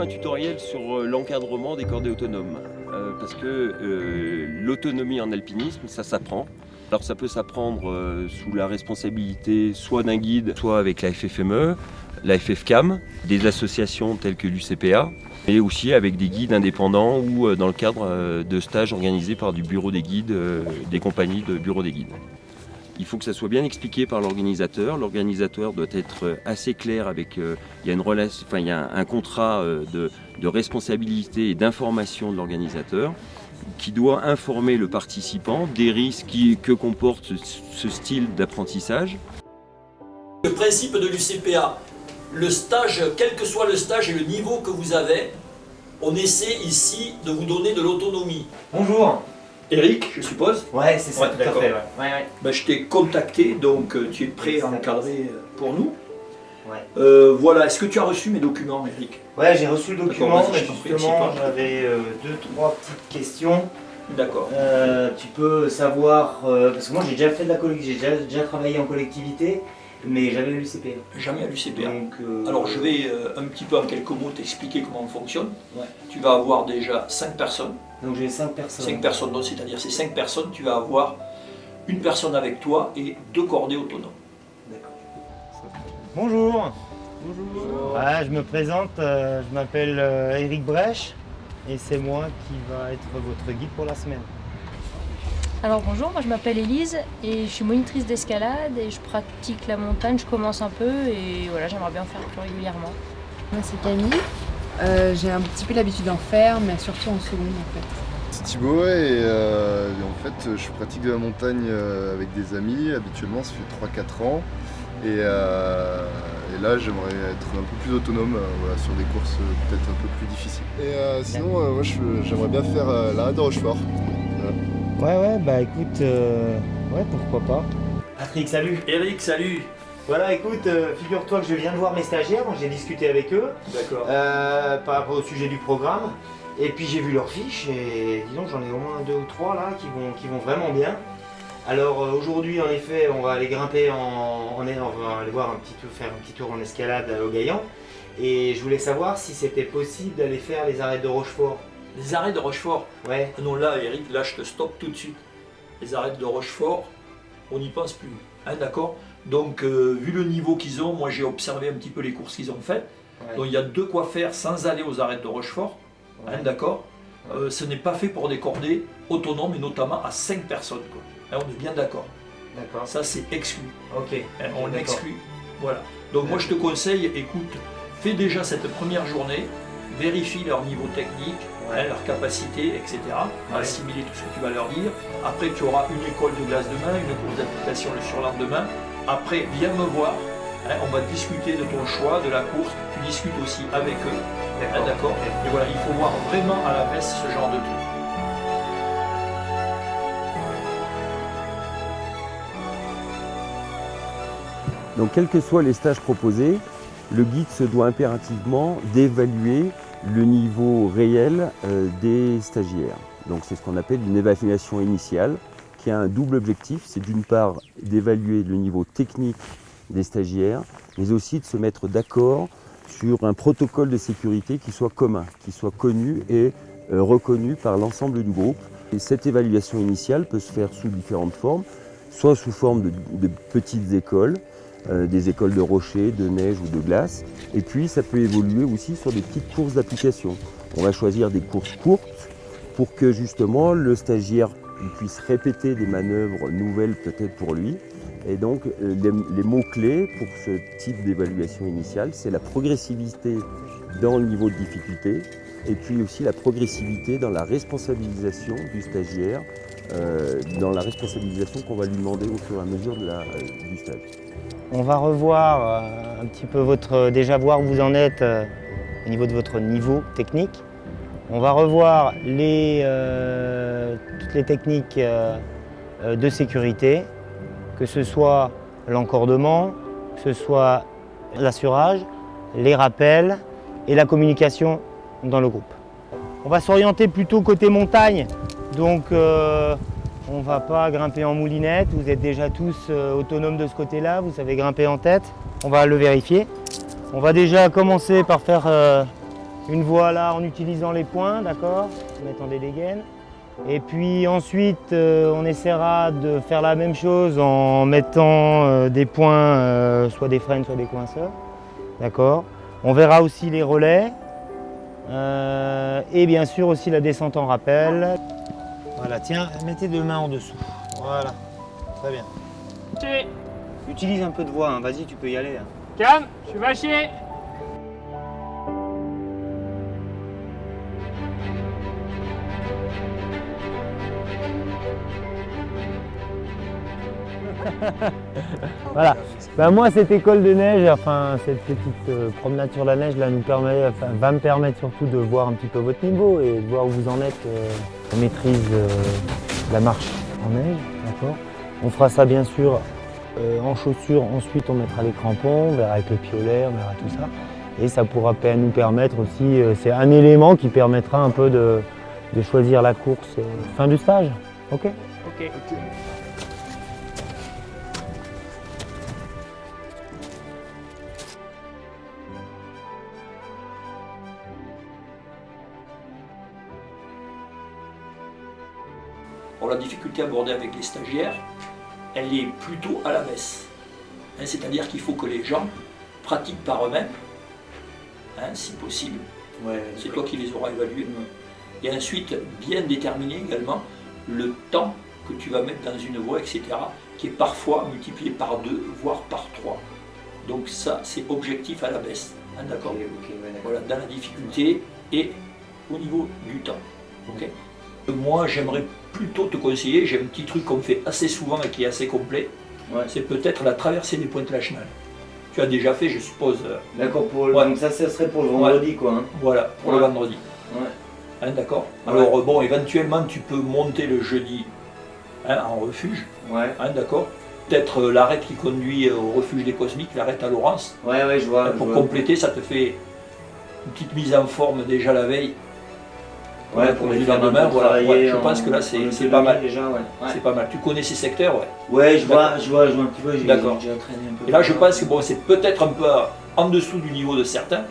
un tutoriel sur euh, l'encadrement des cordées autonomes. Euh, parce que euh, l'autonomie en alpinisme, ça s'apprend. Alors ça peut s'apprendre sous la responsabilité soit d'un guide, soit avec la FFME, la FFCAM, des associations telles que l'UCPA, et aussi avec des guides indépendants ou dans le cadre de stages organisés par du bureau des guides, des compagnies de bureau des guides. Il faut que ça soit bien expliqué par l'organisateur. L'organisateur doit être assez clair avec. euh, il y a une relation, enfin il y a un, contrat euh, de, de responsabilité et d'information de l'organisateur qui doit informer le participant des risques qui- que comporte ce, ce style d'apprentissage. Le principe de l'UCPA, le stage, quel que soit le stage et le niveau que vous avez, on essaie ici de vous donner de l'autonomie. Bonjour Eric, je suppose, Ouais, c'est ça, Ouais, tout à fait, ouais. Ouais, ben, je t'ai contacté, donc euh, tu es prêt à encadrer euh, pour nous. Ouais. Euh, voilà, est-ce que tu as reçu mes documents, Eric? Ouais, j'ai reçu le document, mais justement, j'avais euh, deux, trois petites questions. D'accord. Euh, tu peux savoir, parce que moi j'ai déjà fait de la collectivité, j'ai déjà, déjà travaillé en collectivité, mais j'avais eu le CPA. Jamais à l'UCPA. Donc, euh, Alors je vais euh, un petit peu en quelques mots t'expliquer comment on fonctionne. Ouais. Tu vas avoir déjà 5 personnes. Donc j'ai cinq personnes. 5 personnes, donc c'est-à-dire ces 5 personnes, tu vas avoir une personne avec toi et deux cordées autonomes. D'accord. Bonjour Bonjour Ouais, je me présente, euh, je m'appelle euh, Eric Brèche, et c'est moi qui va être votre guide pour la semaine. Alors bonjour, moi je m'appelle Élise et je suis monitrice d'escalade et je pratique la montagne, je commence un peu et voilà, j'aimerais bien en faire plus régulièrement. Moi c'est Camille. Euh, j'ai un petit peu l'habitude d'en faire, mais surtout en seconde en fait. C'est Thibaut et, euh, et en fait je pratique de la montagne euh, avec des amis, habituellement ça fait 3-4 ans et, euh, et là j'aimerais être un peu plus autonome euh, voilà, sur des courses peut-être un peu plus difficiles. Et euh, sinon euh, moi j'aimerais bien faire euh, de Rochefort. Ouais, ouais, bah écoute, euh, ouais, pourquoi pas. Patrick, salut Eric, salut Voilà, écoute, euh, figure-toi que je viens de voir mes stagiaires, j'ai discuté avec eux D'accord. euh, par rapport au sujet du programme. Et puis j'ai vu leurs fiches et disons j'en ai au moins deux ou trois là qui vont, qui vont vraiment bien. Alors euh, aujourd'hui en effet on va aller grimper en, on, est, on va aller voir un petit tour, faire un petit tour en escalade au Gaillan. Et je voulais savoir si c'était possible d'aller faire les arrêts de Rochefort. Les arrêts de Rochefort. Ouais, Ah non, là, Eric, là, je te stoppe tout de suite. Les arrêts de Rochefort, on n'y pense plus. Hein, D'accord? Donc, euh, vu le niveau qu'ils ont, moi j'ai observé un petit peu les courses qu'ils ont faites. ouais. Donc, il y a de quoi faire sans aller aux arrêts de Rochefort. Hein. D'accord? Euh, Ce n'est pas fait pour des cordées autonomes et notamment à 5 personnes. Quoi. Hein, on est bien d'accord. D'accord. Ça, c'est exclu. Ok. Hein, on exclut. Voilà. Donc moi je te conseille, écoute, fais déjà cette première journée, vérifie leur niveau technique, hein, leur capacité, etc. à Ouais. assimiler tout ce que tu vas leur dire. Après tu auras une école de glace demain, une course d'application le surlendemain. Après viens me voir, hein, on va discuter de ton choix, de la course, tu discutes aussi avec eux. hein, D'accord Et voilà, il faut voir vraiment à la baisse ce genre de truc. Donc quels que soient les stages proposés, le guide se doit impérativement d'évaluer le niveau réel euh, des stagiaires. Donc c'est ce qu'on appelle une évaluation initiale qui a un double objectif, c'est d'une part d'évaluer le niveau technique des stagiaires, mais aussi de se mettre d'accord sur un protocole de sécurité qui soit commun, qui soit connu et euh, reconnu par l'ensemble du groupe. Et cette évaluation initiale peut se faire sous différentes formes, soit sous forme de petites écoles, euh, des écoles de rochers, de neige ou de glace. Et puis ça peut évoluer aussi sur des petites courses d'application. On va choisir des courses courtes pour que justement le stagiaire puisse répéter des manœuvres nouvelles peut-être pour lui. Et donc euh, les, mots-clés pour ce type d'évaluation initiale, c'est la progressivité dans le niveau de difficulté et puis aussi la progressivité dans la responsabilisation du stagiaire, euh, dans la responsabilisation qu'on va lui demander au fur et à mesure du stage. On va revoir euh, un petit peu votre. déjà voir où vous en êtes euh, au niveau de votre niveau technique. On va revoir euh, toutes les techniques euh, euh, de sécurité, que ce soit l'encordement, que ce soit l'assurage, les rappels et la communication dans le groupe. On va s'orienter plutôt côté montagne, donc euh, on ne va pas grimper en moulinette, vous êtes déjà tous euh, autonomes de ce côté-là, vous savez grimper en tête. On va le vérifier. On va déjà commencer par faire euh, une voie là en utilisant les points, d'accord? En mettant des dégaines. Et puis ensuite, euh, on essaiera de faire la même chose en mettant des points, soit des freins, soit des coinceurs. D'accord? On verra aussi les relais. et bien sûr aussi la descente en rappel. Voilà, tiens, mettez deux mains en dessous. Voilà, très bien. Utilise un peu de voix, hein. vas-y, tu peux y aller. hein. Calme, je suis vachier Voilà. Ben, moi, cette école de neige, enfin cette petite euh, promenade sur la neige, là, nous permet, enfin, va me permettre surtout de voir un petit peu votre niveau et de voir où vous en êtes. euh, on maîtrise euh, la marche en neige, d'accord On fera ça bien sûr euh, en chaussures. Ensuite, on mettra les crampons, on verra avec le piolet, on verra tout ça. Et ça pourra nous permettre aussi, euh, c'est un élément qui permettra un peu de, choisir la course fin du stage. Ok. La difficulté abordée avec les stagiaires, elle est plutôt à la baisse. Hein, C'est-à-dire qu'il faut que les gens pratiquent par eux-mêmes, hein, si possible. C'est toi qui les auras évalués. Et ensuite, bien déterminer également le temps que tu vas mettre dans une voie, etc., qui est parfois multiplié par deux, voire par trois. Donc ça, c'est objectif à la baisse. Hein, D'accord Voilà, dans la difficulté et au niveau du temps. Moi, j'aimerais plutôt te conseiller, j'ai un petit truc qu'on fait assez souvent et qui est assez complet, Ouais. c'est peut-être la traversée des pointes lachenales. Tu as déjà fait, je suppose, euh, D'accord, Ouais. donc ça, ça serait pour le vendredi quoi. hein. voilà, pour le vendredi. Hein, D'accord. Alors, bon, éventuellement, tu peux monter le jeudi hein, en refuge, Ouais, hein, d'accord Peut-être euh, l'arête qui conduit euh, au refuge des cosmiques, l'arête à Laurence. ouais, ouais, je vois. Hein, je pour vois. compléter, ça te fait une petite mise en forme déjà la veille. Ouais, pour les le faire un peu lendemain, voilà. Ouais, je en- pense que là, c'est pas mal. Déjà, ouais. Ouais. C'est pas mal. Tu connais ces secteurs, ouais. Ouais, je vois, je vois, je vois un petit peu. D'accord. J'ai déjà traîné un peu. Et là, je pense que bon, c'est peut-être un peu en dessous du niveau de certains,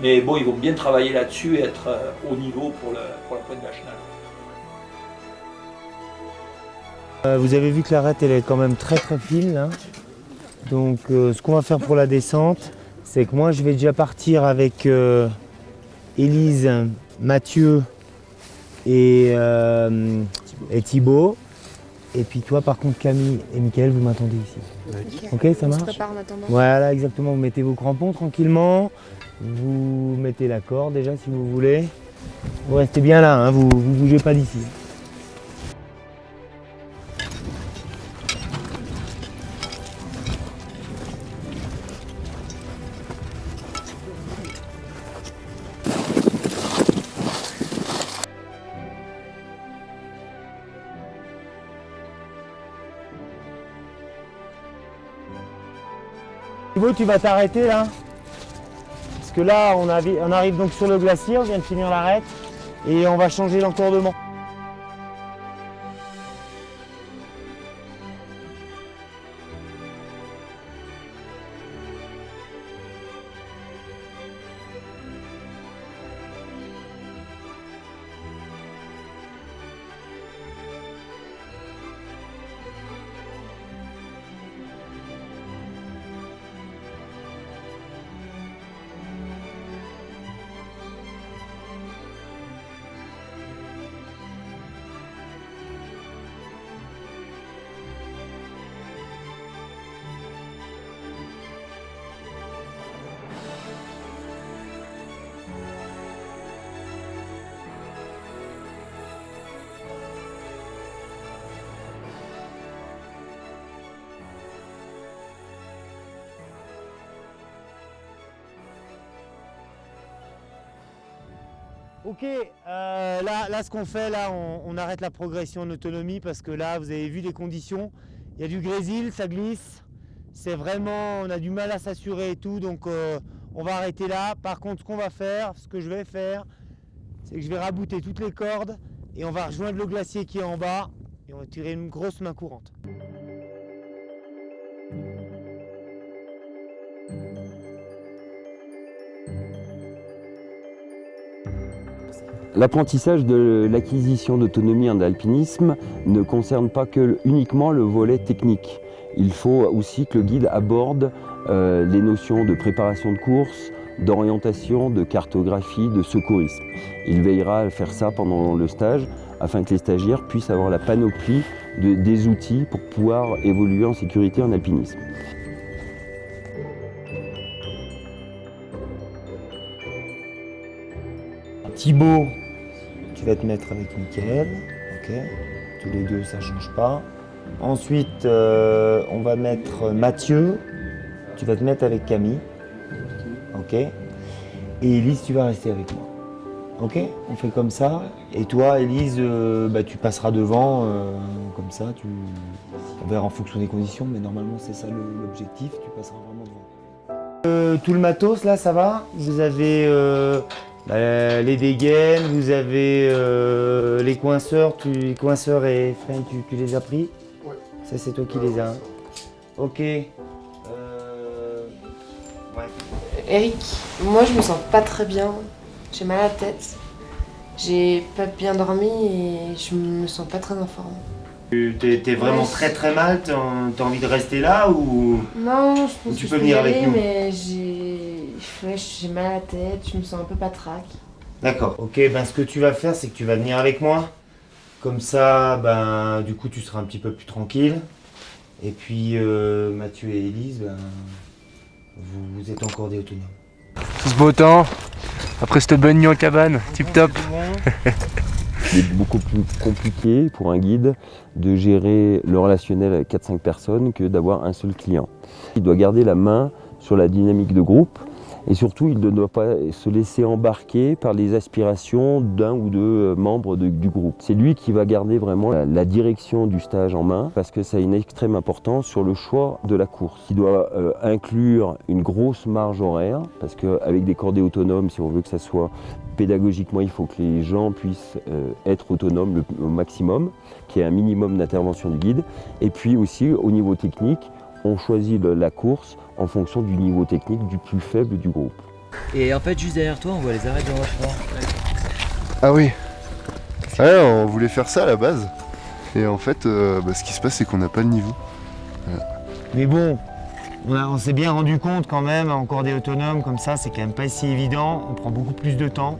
mais bon, ils vont bien travailler là-dessus et être euh, au niveau pour, le, pour la pointe nationale. Euh, vous avez vu que l'arête, elle est quand même très très fine là. Donc, euh, ce qu'on va faire pour la descente, c'est que moi, je vais déjà partir avec euh, Élise, Mathieu et, euh, et Thibaut. Et puis toi, par contre, Camille et Mickaël, vous m'attendez ici. Ok, ça On se marche prépare en attendant. Voilà, exactement. Vous mettez vos crampons tranquillement. Vous mettez la corde déjà si vous voulez. Vous restez bien là, hein, vous ne bougez pas d'ici. Tu vas t'arrêter là Parce que là, on, arrive donc sur le glacier, on vient de finir l'arête et on va changer l'encordement. Ok, euh, là, ce qu'on fait, là on, on arrête la progression en autonomie parce que là vous avez vu les conditions. Il y a du grésil, ça glisse. C'est vraiment, on a du mal à s'assurer et tout, donc euh, on va arrêter là. Par contre, ce qu'on va faire, ce que je vais faire, c'est que je vais rabouter toutes les cordes et on va rejoindre le glacier qui est en bas et on va tirer une grosse main courante. L'apprentissage de l'acquisition d'autonomie en alpinisme ne concerne pas que uniquement le volet technique. Il faut aussi que le guide aborde euh, les notions de préparation de course, d'orientation, de cartographie, de secourisme. Il veillera à faire ça pendant le stage afin que les stagiaires puissent avoir la panoplie de, des outils pour pouvoir évoluer en sécurité en alpinisme. Thibaut, tu vas te mettre avec Mickaël, ok Tous les deux, ça change pas. Ensuite, euh, on va mettre Mathieu, tu vas te mettre avec Camille, ok Et Elise, tu vas rester avec moi. Ok On fait comme ça. Et toi, Elise, euh, bah, tu passeras devant, euh, comme ça, tu... on verra en fonction des conditions, mais normalement c'est ça l'objectif, tu passeras vraiment devant. Tout le matos, là, ça va? Vous avez euh, les dégaines, vous avez euh, les coinceurs, tu, les coinceurs et freins, tu, tu les as pris Ouais. Ça, c'est toi qui les as. hein Ok. Euh, Ouais. Eric, moi je me sens pas très bien. J'ai mal à la tête. J'ai pas bien dormi et je me sens pas très en forme. Tu t'es vraiment Ouais. très très mal, t'as envie de rester là ou... Non, je pense Tu que peux je venir y avec aller, nous. mais j'ai ouais, j'ai mal à la tête, je me sens un peu patraque. D'accord. Ok, ben ce que tu vas faire, c'est que tu vas venir avec moi. Comme ça, ben du coup, tu seras un petit peu plus tranquille. Et puis, euh, Mathieu et Élise, ben, vous, vous êtes encore des autonomes. Tout ce beau temps, après cette bonne nuit en cabane, tip top. Il est beaucoup plus compliqué pour un guide de gérer le relationnel avec 4-5 personnes que d'avoir un seul client. Il doit garder la main sur la dynamique de groupe et surtout il ne doit pas se laisser embarquer par les aspirations d'un ou deux euh, membres du groupe. C'est lui qui va garder vraiment la, direction du stage en main parce que ça a une extrême importance sur le choix de la course. Il doit euh, inclure une grosse marge horaire parce qu'avec des cordées autonomes, si on veut que ça soit pédagogiquement, il faut que les gens puissent euh, être autonomes au maximum, qu'il y ait un minimum d'intervention du guide. Et puis aussi, au niveau technique, on choisit le- la course en fonction du niveau technique du plus faible du groupe. Et en fait, juste derrière toi, on voit les arrêts de Rochefort. Ah oui. Ouais, on voulait faire ça à la base. Et en fait, euh, bah, ce qui se passe, c'est qu'on n'a pas le niveau. Mais bon, on, a- on s'est bien rendu compte quand même, encore des autonomes comme ça, c'est quand même pas si évident. On prend beaucoup plus de temps.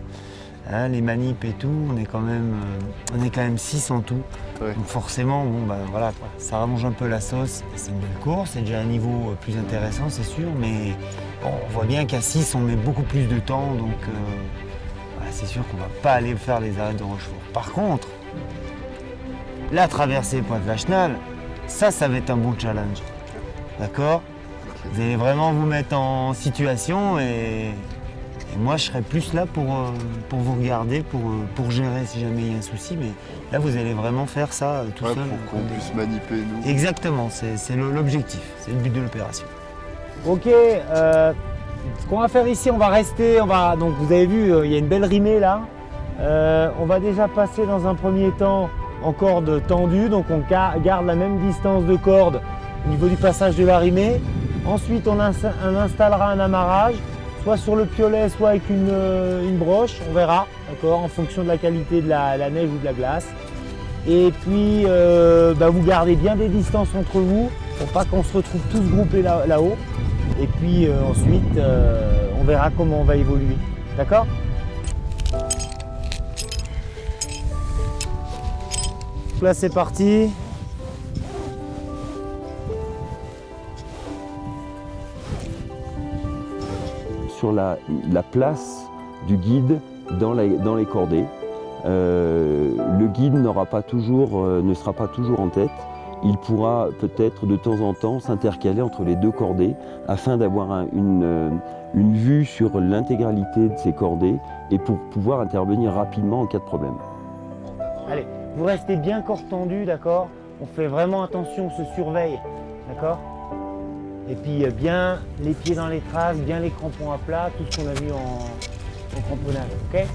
Hein, les manips et tout, on est quand même, euh, on est quand même 6 en tout. Ouais. Donc forcément, bon bah voilà, quoi. ça rallonge un peu la sauce. C'est une belle course, c'est déjà un niveau euh, plus intéressant, c'est sûr, mais bon, on voit bien qu'à 6, on met beaucoup plus de temps, donc euh, voilà, c'est sûr qu'on va pas aller faire les arrêts de Rochefort. Par contre, la traversée Pointe-Lachenal, ça, ça va être un bon challenge. D'accord? Vous allez vraiment vous mettre en situation et, et moi je serai plus là pour, euh, pour vous regarder, pour, euh, pour gérer si jamais il y a un souci. Mais là vous allez vraiment faire ça euh, tout Ouais, seul. pour qu'on puisse maniper nous. Exactement, c'est l'objectif, c'est le but de l'opération. Ok, euh, ce qu'on va faire ici, on va rester, on va, donc vous avez vu, euh, il y a une belle rimée là. Euh, on va déjà passer dans un premier temps en corde tendue, donc on ga- garde la même distance de corde au niveau du passage de la rimée. Ensuite, on, ins- on installera un amarrage, soit sur le piolet, soit avec une, euh, une broche, on verra, d'accord, en fonction de la qualité de la- neige ou de la glace. Et puis, euh, bah, vous gardez bien des distances entre vous pour pas qu'on se retrouve tous groupés là- là-haut. Et puis euh, ensuite, on verra comment on va évoluer. D'accord? Là, c'est parti. Sur la, la place du guide dans, les cordées, euh, le guide pas toujours, euh, ne sera pas toujours en tête. Il pourra peut-être de temps en temps s'intercaler entre les deux cordées afin d'avoir un- une, euh, une vue sur l'intégralité de ces cordées et pour pouvoir intervenir rapidement en cas de problème. Allez, vous restez bien corps tendu, d'accord? On fait vraiment attention, on se surveille, d'accord? Et puis euh, bien les pieds dans les traces, bien les crampons à plat, tout ce qu'on a vu en, en cramponnage, ok?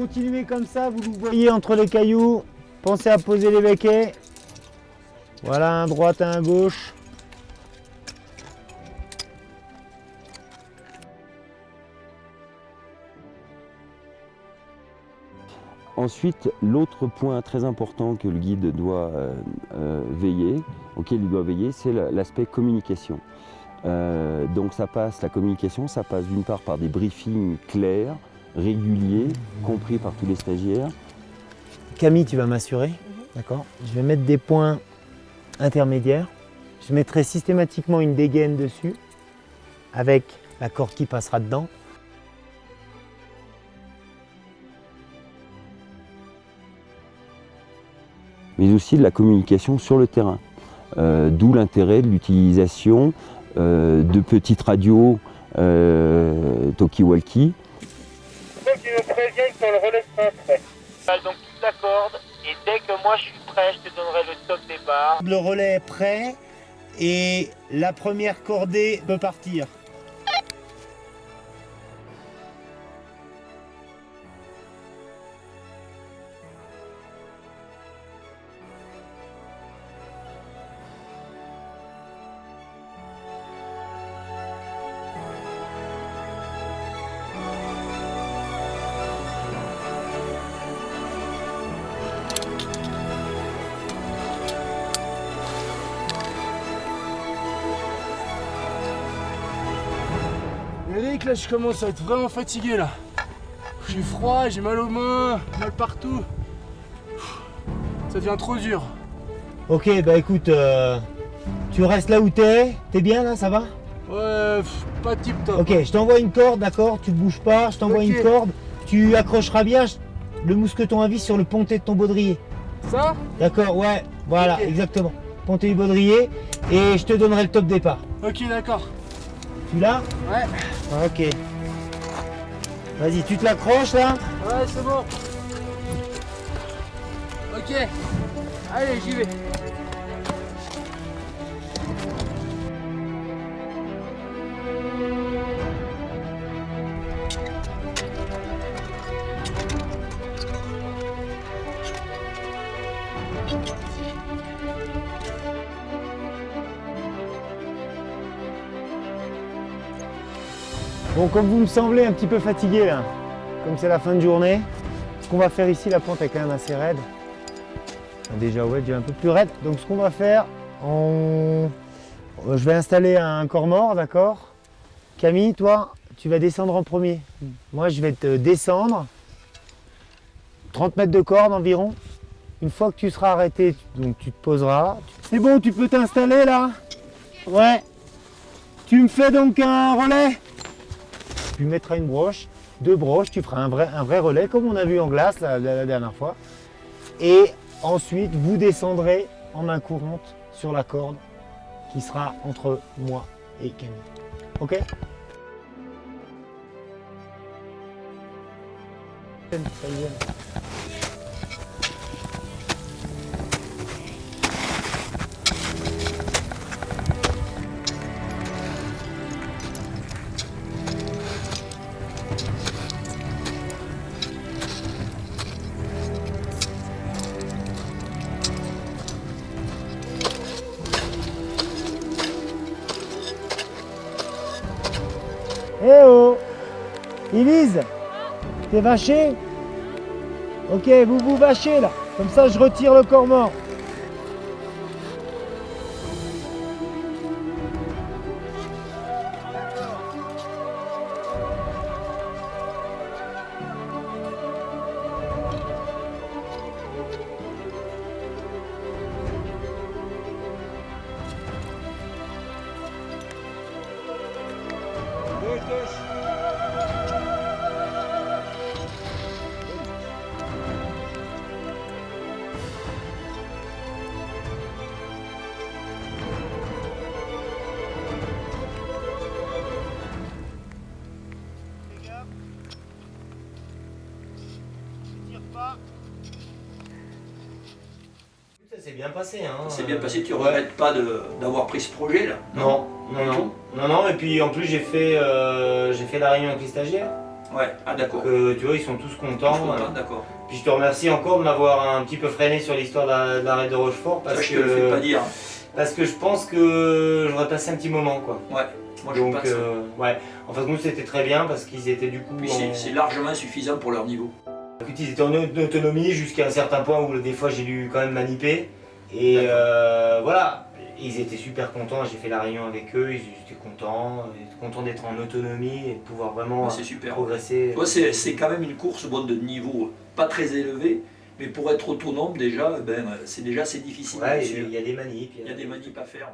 Continuez comme ça, vous vous voyez entre les cailloux. Pensez à poser les béquets. Voilà, un droite et un gauche. Ensuite, l'autre point très important que le guide doit euh, euh, veiller, auquel il doit veiller, c'est la- l'aspect communication. Euh, donc ça passe, la communication, ça passe d'une part par des briefings clairs, réguliers, compris par tous les stagiaires. Camille, tu vas m'assurer. D'accord? Je vais mettre des points intermédiaires. Je mettrai systématiquement une dégaine dessus avec la corde qui passera dedans. mais aussi de la communication sur le terrain. Euh, D'où l'intérêt de l'utilisation euh, de petites radios euh, talkie-walkie le relais sera prêt. Donc toute la corde et dès que moi je suis prêt, je te donnerai le top départ. Le relais est prêt et la première cordée peut partir. Là je commence à être vraiment fatigué là. J'ai froid, j'ai mal aux mains, mal partout. Ça devient trop dur. Ok, bah écoute, euh, tu restes là où t'es. T'es bien là, ça va? Ouais, pas tip top. Ok, je t'envoie une corde, d'accord? Tu bouges pas, je t'envoie une corde. Tu accrocheras bien le mousqueton à vis sur le pontet de ton baudrier. Ça? D'accord, ouais, voilà, exactement. Pontet du baudrier et je te donnerai le top départ. Ok, d'accord. Tu l'as Ouais. Ok. Vas-y, tu te l'accroches là Ouais, c'est bon. Ok. Allez, j'y vais. Bon, comme vous me semblez un petit peu fatigué là, comme c'est la fin de journée, ce qu'on va faire ici, la pente est quand même assez raide. Déjà, ouais, déjà un peu plus raide. Donc, ce qu'on va faire, je vais installer un corps mort, d'accord? Camille, toi, tu vas descendre en premier. Moi, je vais te descendre. 30 mètres de corde environ. Une fois que tu seras arrêté, donc tu te poseras. C'est bon, tu peux t'installer là? Ouais. Tu me fais donc un relais? Tu mettras une broche, deux broches, tu feras un vrai, un vrai relais comme on a vu en glace la, dernière fois. Et ensuite, vous descendrez en main courante sur la corde qui sera entre moi et Camille. Ok? Eh oh Élise T'es vaché Ok, vous vous vachez là. Comme ça, je retire le corps mort. Bien passé. Hein. C'est bien passé, tu ne regrettes pas d'avoir pris ce projet là Non, non, non. Non, non, et puis en plus j'ai fait, euh, j'ai fait la réunion avec les stagiaires. Ouais, ah d'accord. Donc, euh, tu vois, ils sont tous contents. content, D'accord. Puis je te remercie encore de m'avoir un petit peu freiné sur l'histoire de la- de l'arrêt de Rochefort parce Ça, je que te le fais pas dire. parce que je pense que j'aurais passé un petit moment quoi. Ouais, moi je Donc pense. euh, ouais, en fait nous c'était très bien parce qu'ils étaient du coup Puis en- c'est- largement suffisant pour leur niveau. Ils étaient en au- autonomie jusqu'à un certain point où des fois j'ai dû quand même maniper. Et euh, voilà, ils étaient super contents. J'ai fait la réunion avec eux, ils étaient contents, ils étaient contents d'être en autonomie et de pouvoir vraiment Ouais, super. progresser. C'est quand même une course bon, de niveau pas très élevé, mais pour être autonome déjà, ben, c'est déjà difficile. Ouais, il y a des manips. Il y a des manips à faire.